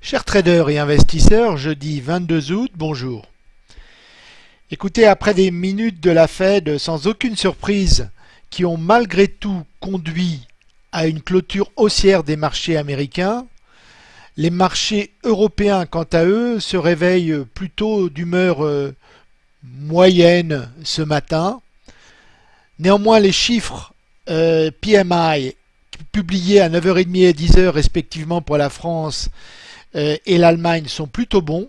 Chers traders et investisseurs, jeudi 22 août, bonjour. Écoutez, après des minutes de la Fed sans aucune surprise qui ont malgré tout conduit à une clôture haussière des marchés américains, les marchés européens, quant à eux, se réveillent plutôt d'humeur euh, moyenne ce matin. Néanmoins, les chiffres euh, PMI publiés à 9h30 et 10h respectivement pour la France et l'Allemagne sont plutôt bons.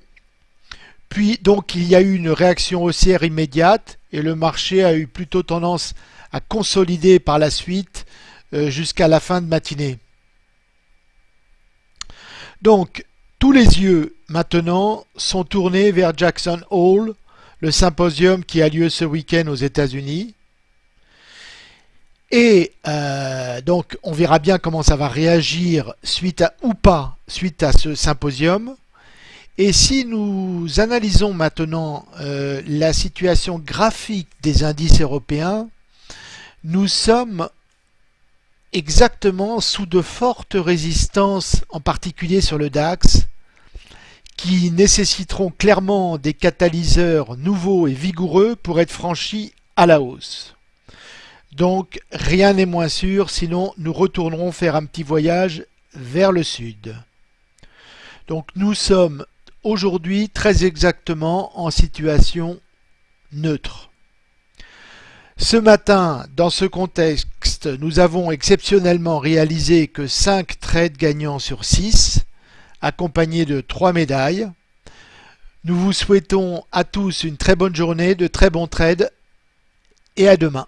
Puis donc il y a eu une réaction haussière immédiate et le marché a eu plutôt tendance à consolider par la suite euh, jusqu'à la fin de matinée. Donc tous les yeux maintenant sont tournés vers Jackson Hole, le symposium qui a lieu ce week-end aux États-Unis. Et euh, donc on verra bien comment ça va réagir suite à ou pas suite à ce symposium. Et si nous analysons maintenant euh, la situation graphique des indices européens, nous sommes exactement sous de fortes résistances, en particulier sur le DAX, qui nécessiteront clairement des catalyseurs nouveaux et vigoureux pour être franchis à la hausse. Donc rien n'est moins sûr, sinon nous retournerons faire un petit voyage vers le sud. Donc nous sommes aujourd'hui très exactement en situation neutre. Ce matin, dans ce contexte, nous avons exceptionnellement réalisé que 5 trades gagnants sur 6, accompagnés de 3 médailles. Nous vous souhaitons à tous une très bonne journée, de très bons trades et à demain.